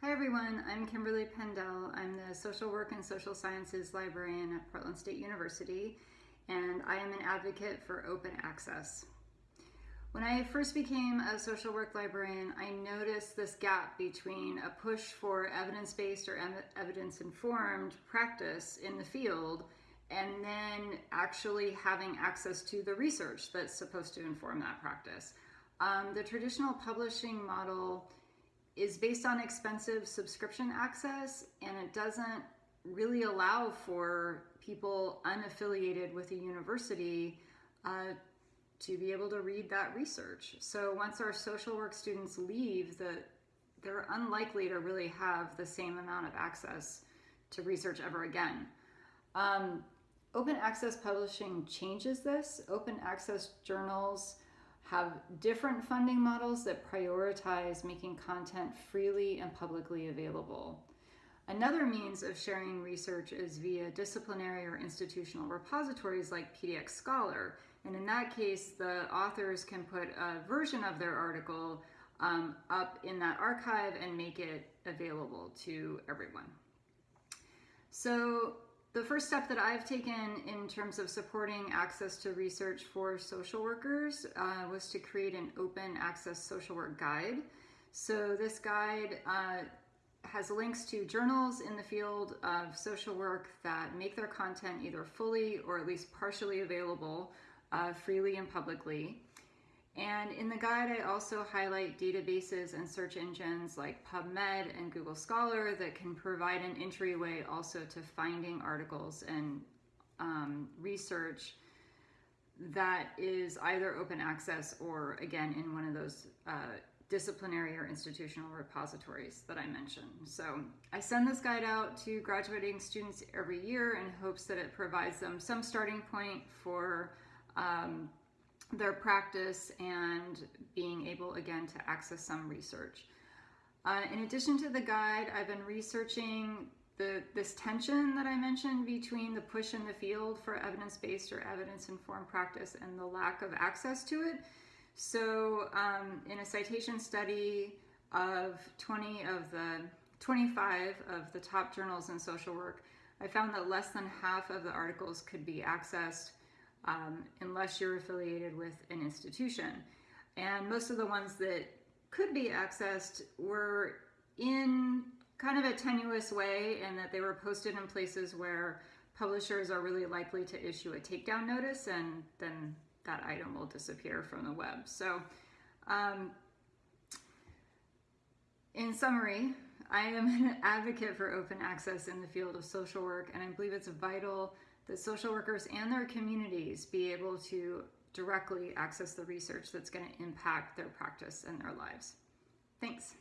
Hi everyone, I'm Kimberly Pendell. I'm the Social Work and Social Sciences Librarian at Portland State University, and I am an advocate for open access. When I first became a social work librarian, I noticed this gap between a push for evidence-based or evidence-informed practice in the field and then actually having access to the research that's supposed to inform that practice. Um, the traditional publishing model is based on expensive subscription access and it doesn't really allow for people unaffiliated with a university uh, to be able to read that research. So once our social work students leave, the, they're unlikely to really have the same amount of access to research ever again. Um, open access publishing changes this. Open access journals have different funding models that prioritize making content freely and publicly available. Another means of sharing research is via disciplinary or institutional repositories like PDX Scholar. And in that case, the authors can put a version of their article um, up in that archive and make it available to everyone. So the first step that I've taken in terms of supporting access to research for social workers uh, was to create an open access social work guide. So this guide uh, has links to journals in the field of social work that make their content either fully or at least partially available uh, freely and publicly. And in the guide, I also highlight databases and search engines like PubMed and Google Scholar that can provide an entryway also to finding articles and um, research that is either open access or again in one of those uh, disciplinary or institutional repositories that I mentioned. So I send this guide out to graduating students every year in hopes that it provides them some starting point for um, their practice and being able again to access some research. Uh, in addition to the guide, I've been researching the, this tension that I mentioned between the push in the field for evidence-based or evidence-informed practice and the lack of access to it. So um, in a citation study of 20 of the 25 of the top journals in social work, I found that less than half of the articles could be accessed um, unless you're affiliated with an institution. And most of the ones that could be accessed were in kind of a tenuous way and that they were posted in places where publishers are really likely to issue a takedown notice and then that item will disappear from the web. So um, in summary, I am an advocate for open access in the field of social work and I believe it's vital that social workers and their communities be able to directly access the research that's going to impact their practice and their lives. Thanks.